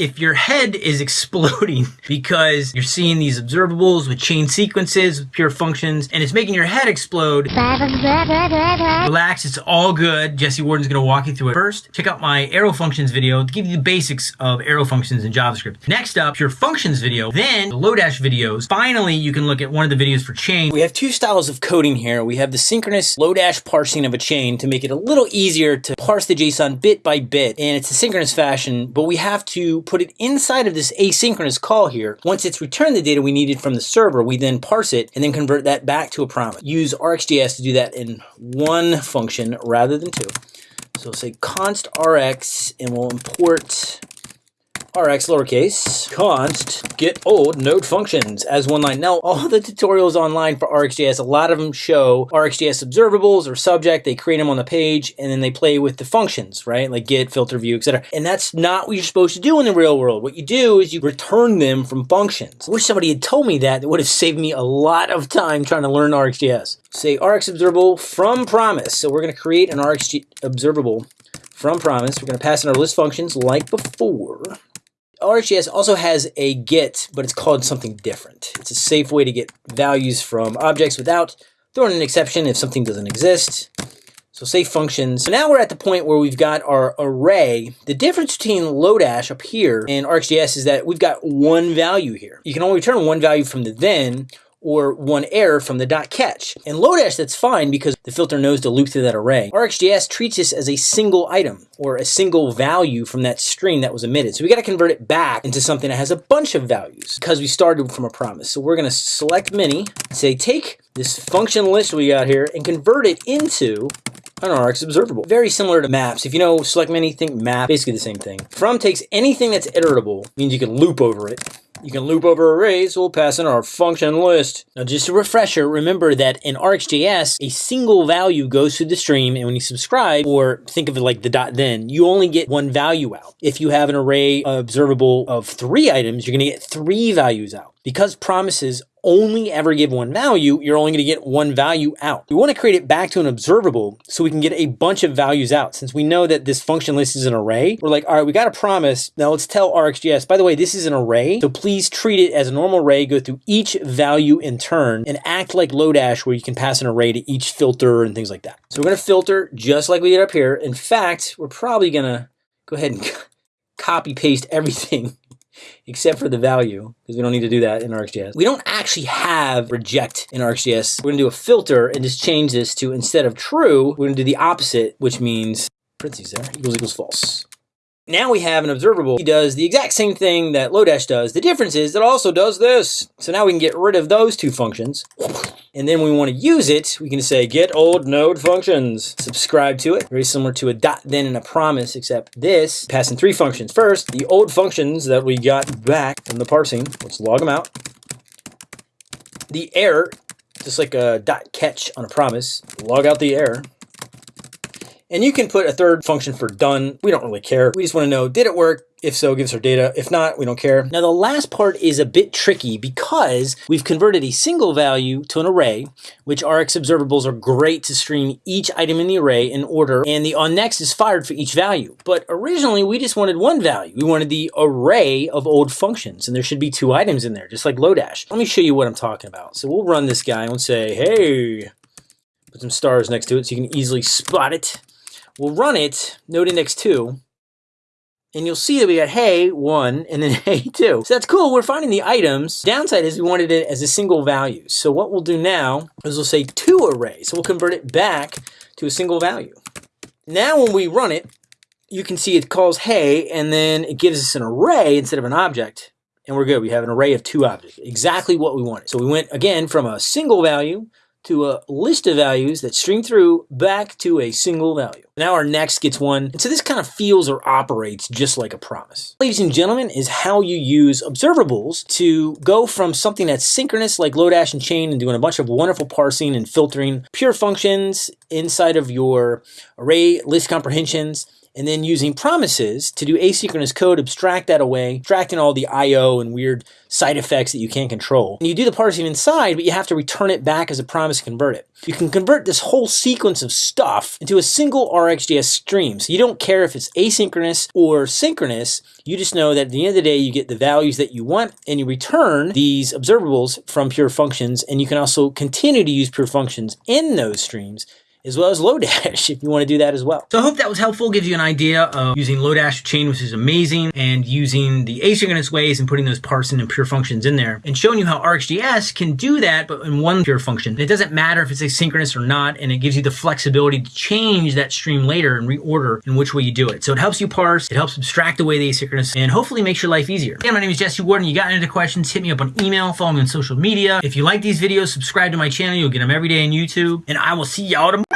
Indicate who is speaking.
Speaker 1: if your head is exploding because you're seeing these observables with chain sequences, with pure functions, and it's making your head explode, relax, it's all good. Jesse Warden's gonna walk you through it. First, check out my arrow functions video to give you the basics of arrow functions in JavaScript. Next up, pure functions video, then the Lodash videos. Finally, you can look at one of the videos for chain. We have two styles of coding here. We have the synchronous Lodash parsing of a chain to make it a little easier to parse the JSON bit by bit, and it's a synchronous fashion, but we have to put it inside of this asynchronous call here. Once it's returned the data we needed from the server, we then parse it and then convert that back to a promise. Use RxJS to do that in one function rather than two. So we'll say const rx and we'll import rx lowercase const get old node functions as one line. Now, all the tutorials online for RxJS, a lot of them show RxJS observables or subject. They create them on the page and then they play with the functions, right? Like get, filter, view, etc. And that's not what you're supposed to do in the real world. What you do is you return them from functions. I wish somebody had told me that. It would have saved me a lot of time trying to learn RxJS. Say Rx observable from promise. So we're going to create an Rx observable from promise. We're going to pass in our list functions like before. RxJS also has a get, but it's called something different. It's a safe way to get values from objects without throwing an exception if something doesn't exist. So safe functions. So now we're at the point where we've got our array. The difference between Lodash up here and RxJS is that we've got one value here. You can only return one value from the then, or one error from the dot catch. In Lodash, that's fine because the filter knows to loop through that array. RxJS treats this as a single item or a single value from that string that was emitted. So we got to convert it back into something that has a bunch of values because we started from a promise. So we're going to select many, say take this function list we got here and convert it into an Rx observable. Very similar to maps. If you know select many, think map, basically the same thing. From takes anything that's iterable, means you can loop over it. You can loop over arrays, we'll pass in our function list. Now just a refresher, remember that in RxJS, a single value goes through the stream, and when you subscribe, or think of it like the dot then, you only get one value out. If you have an array observable of three items, you're gonna get three values out. Because promises only ever give one value, you're only going to get one value out. We want to create it back to an observable so we can get a bunch of values out. Since we know that this function list is an array, we're like, all right, we got a promise. Now let's tell RxJS, by the way, this is an array. So please treat it as a normal array, go through each value in turn and act like Lodash where you can pass an array to each filter and things like that. So we're going to filter just like we did up here. In fact, we're probably going to go ahead and copy paste everything except for the value, because we don't need to do that in RxJS. We don't actually have reject in RxJS. We're gonna do a filter and just change this to instead of true, we're gonna do the opposite, which means parentheses there, equals equals false. Now we have an observable. He does the exact same thing that Lodash does. The difference is it also does this. So now we can get rid of those two functions. And then we want to use it, we can say get old node functions. Subscribe to it. Very similar to a dot then and a promise, except this passing three functions. First, the old functions that we got back from the parsing. Let's log them out. The error, just like a dot catch on a promise, log out the error. And you can put a third function for done. We don't really care. We just want to know, did it work? If so, give us our data. If not, we don't care. Now, the last part is a bit tricky because we've converted a single value to an array, which Rx observables are great to stream each item in the array in order, and the onNext is fired for each value. But originally, we just wanted one value. We wanted the array of old functions, and there should be two items in there, just like Lodash. Let me show you what I'm talking about. So we'll run this guy and say, hey, put some stars next to it so you can easily spot it. We'll run it, node index 2, and you'll see that we got hey 1 and then hey 2. So that's cool. We're finding the items. Downside is we wanted it as a single value. So what we'll do now is we'll say toArray. So we'll convert it back to a single value. Now when we run it, you can see it calls hey and then it gives us an array instead of an object. And we're good. We have an array of two objects. Exactly what we wanted. So we went again from a single value to a list of values that string through back to a single value. Now onNext gets one, and so this kind of feels or operates just like a promise. Ladies and gentlemen, is how you use observables to go from something that's synchronous like Lodash and Chain and doing a bunch of wonderful parsing and filtering pure functions inside of your array list comprehensions and then using promises to do asynchronous code, abstract that away, abstracting all the I.O. and weird side effects that you can't control. And you do the parsing inside, but you have to return it back as a promise to convert it. You can convert this whole sequence of stuff into a single RxJS stream. So you don't care if it's asynchronous or synchronous. You just know that at the end of the day, you get the values that you want and you return these observables from pure functions. And you can also continue to use pure functions in those streams as well as Lodash if you want to do that as well. So I hope that was helpful, gives you an idea of using Lodash chain, which is amazing, and using the asynchronous ways and putting those parsing and pure functions in there, and showing you how RxJS can do that, but in one pure function. it doesn't matter if it's asynchronous or not, and it gives you the flexibility to change that stream later and reorder in which way you do it. So it helps you parse, it helps abstract away the asynchronous, and hopefully makes your life easier. Again, my name is Jesse Warden. You got any questions, hit me up on email, follow me on social media. If you like these videos, subscribe to my channel. You'll get them every day on YouTube, and I will see y'all tomorrow.